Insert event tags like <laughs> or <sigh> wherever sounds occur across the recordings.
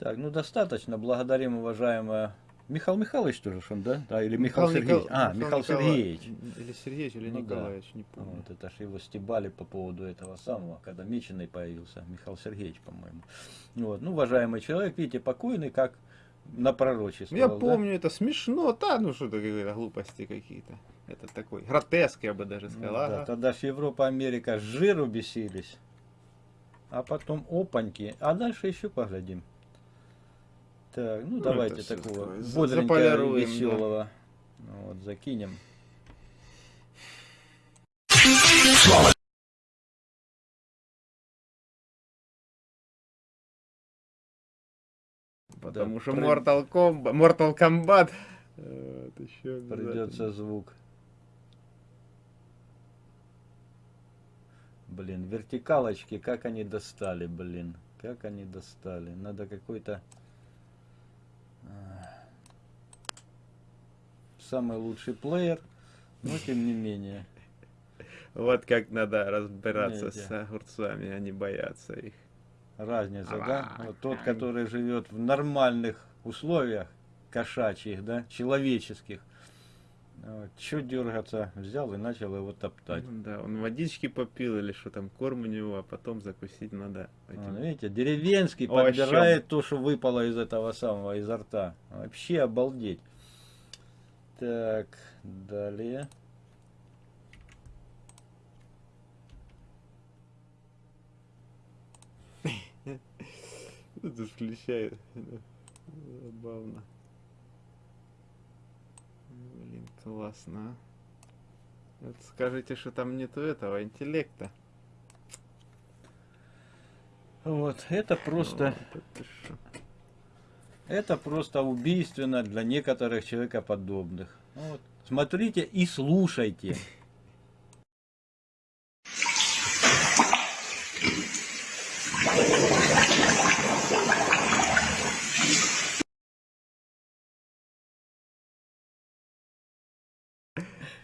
Ну, достаточно. Благодарим, уважаемая... Михаил Михайлович тоже, он, да? Да, или Михаил, Михаил Сергеевич. Никол- А, Михаил Михаил. Сергеевич. Или Сергеевич, или Ну да. Николаевич, не помню. Вот, это ж его стебали по поводу этого самого, когда Меченый появился, Михаил Сергеевич, по-моему. Вот, ну, уважаемый человек, видите, покойный, как на пророчестве. Я помню, это смешно, да, ну что это какие-то глупости какие-то. Это такой гротеск, я бы даже Ну сказал. да, ага. тогда ж Европа, Америка с жиру бесились. А потом опаньки. А дальше еще поглядим. Так, ну, Ну, давайте такого бодренького, заполируем, да. веселого. Вот, закинем. Потому Да, что при- Mortal Kombat, Mortal Kombat. э, Вот, еще обязательно. Придется звук. Блин, вертикалочки, как они достали, блин. Как они достали. Надо какой-то... Самый лучший плеер, но тем не менее. Вот как надо разбираться с огурцами, а не бояться их. Разница, да? Вот тот, который живет в нормальных условиях, кошачьих, да, человеческих. Че дергаться? Взял и начал его топтать. Ну да, он водички попил или что там, корм у него, а потом закусить надо. этим. Вон, видите, деревенский О, подбирает то, что выпало из этого самого, изо рта. Вообще обалдеть. Так, далее. <laughs> Тут включает. Забавно. Блин, классно. а. Вот скажите, что там нету этого интеллекта. Вот, это просто, Вот это. Это просто убийственно для некоторых человекоподобных. Вот. Смотрите и слушайте.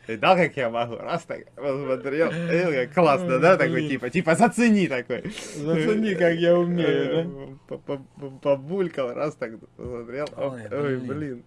Видал, как я могу? Раз так посмотрел. Как классно, да? Такой типа, типа зацени такой. Зацени, как я умею, да? Побулькал, раз так посмотрел. Ой, блин.